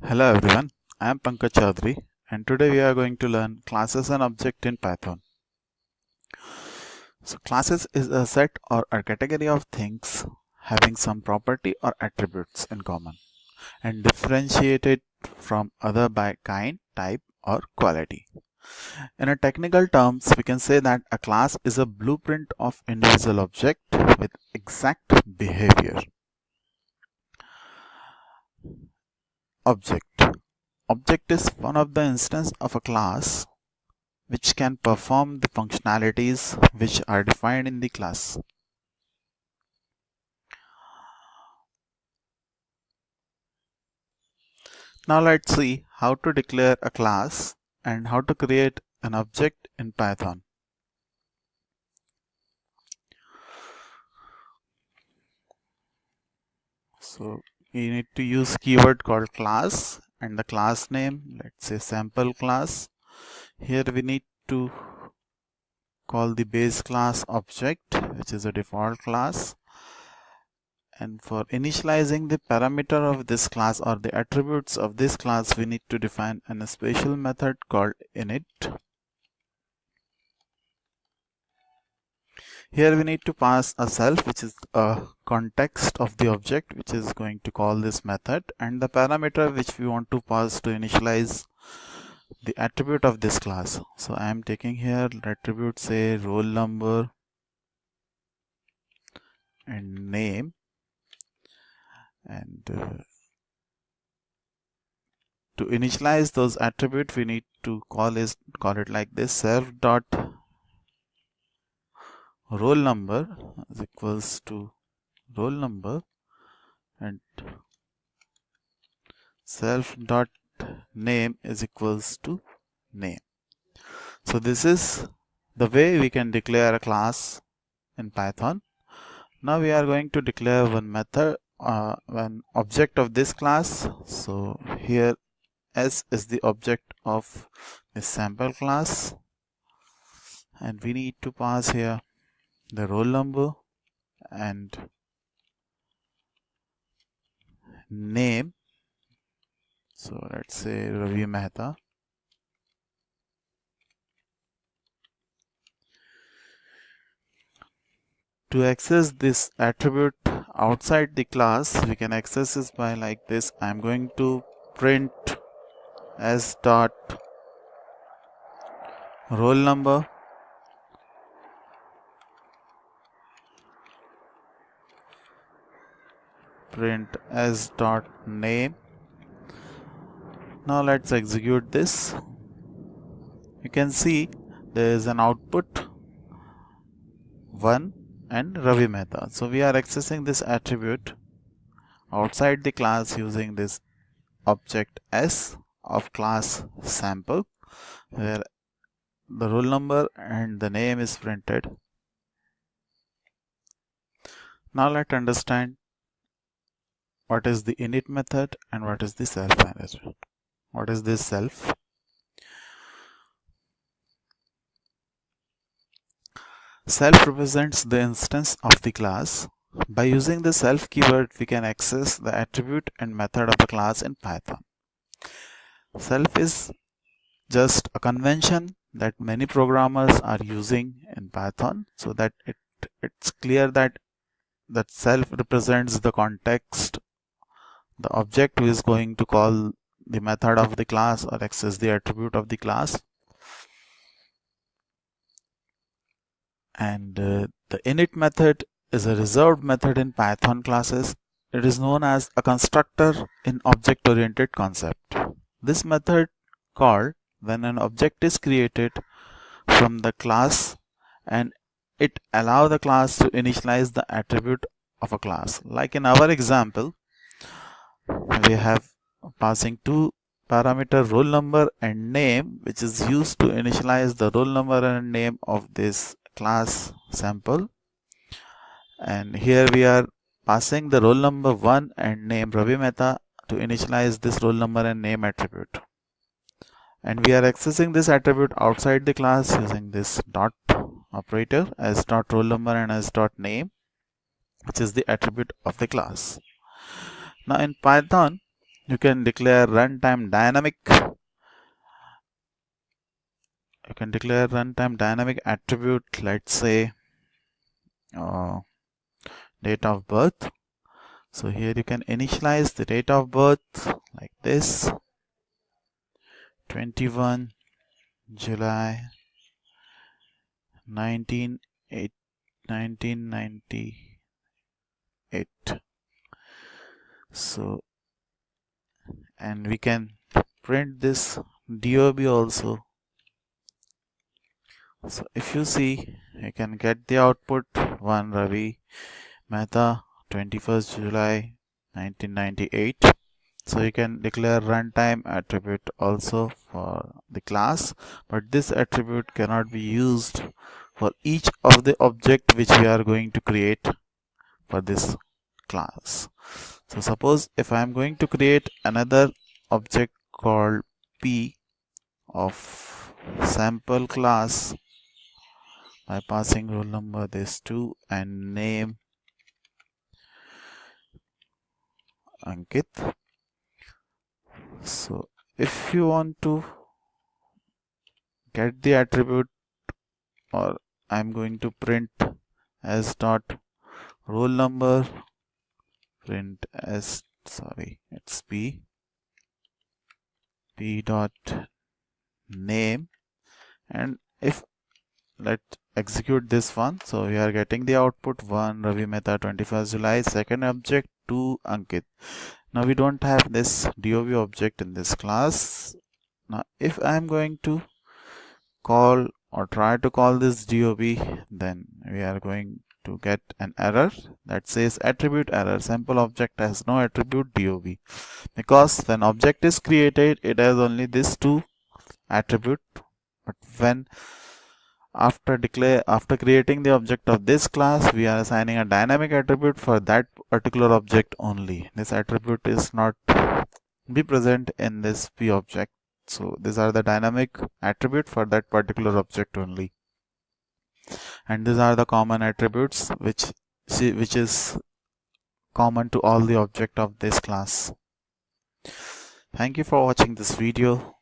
Hello everyone, I am Pankaj Chaudhary and today we are going to learn classes and object in Python. So classes is a set or a category of things having some property or attributes in common and differentiated from other by kind, type or quality. In a technical terms, we can say that a class is a blueprint of individual object with exact behavior. Object Object is one of the instance of a class which can perform the functionalities which are defined in the class. Now let's see how to declare a class and how to create an object in Python. So you need to use keyword called class and the class name let's say sample class. Here we need to call the base class object which is a default class. And for initializing the parameter of this class or the attributes of this class we need to define a special method called init Here we need to pass a self which is a context of the object which is going to call this method and the parameter which we want to pass to initialize the attribute of this class. So I am taking here attribute say roll number and name and uh, to initialize those attributes we need to call is call it like this self dot roll number is equals to roll number and self dot name is equals to name. So this is the way we can declare a class in python. Now we are going to declare one method uh, one object of this class. So here s is the object of the sample class. And we need to pass here the roll number and name. So let's say Ravi Mehta. To access this attribute outside the class we can access this by like this. I'm going to print s dot roll number print s dot name. Now let's execute this. You can see there is an output 1 and Ravi Mehta. So we are accessing this attribute outside the class using this object s of class sample where the roll number and the name is printed. Now let's understand what is the init method and what is the self manager what is this self? Self represents the instance of the class. By using the self keyword we can access the attribute and method of the class in python. Self is just a convention that many programmers are using in python so that it it's clear that that self represents the context the object is going to call the method of the class or access the attribute of the class. And uh, the init method is a reserved method in python classes. It is known as a constructor in object oriented concept. This method called when an object is created from the class and it allow the class to initialize the attribute of a class. Like in our example we have passing two parameter roll number and name which is used to initialize the roll number and name of this class sample. And here we are passing the roll number 1 and name Ravi Mehta to initialize this roll number and name attribute. And we are accessing this attribute outside the class using this dot operator as dot roll number and as dot name which is the attribute of the class now in Python, you can declare runtime dynamic. You can declare runtime dynamic attribute let's say uh, date of birth. So here you can initialize the date of birth like this. 21 July 19, 1998 so and we can print this DOB also. So if you see you can get the output. 1 Ravi Mehta 21st July 1998 so you can declare runtime attribute also for the class but this attribute cannot be used for each of the object which we are going to create for this class so suppose if I am going to create another object called P of sample class by passing roll number this 2 and name Ankit. So if you want to get the attribute or I'm going to print as dot roll number print as sorry it's p. P dot name. And if let execute this one. So we are getting the output 1 Ravi Mehta 21st July. Second object 2 Ankit. Now we don't have this DOB object in this class. Now if I am going to call or try to call this DOB then we are going to get an error that says attribute error. Sample object has no attribute DOB because when object is created it has only this two attribute. But when after declare after creating the object of this class we are assigning a dynamic attribute for that particular object only. This attribute is not be present in this p object. So these are the dynamic attribute for that particular object only and these are the common attributes which which is common to all the object of this class. Thank you for watching this video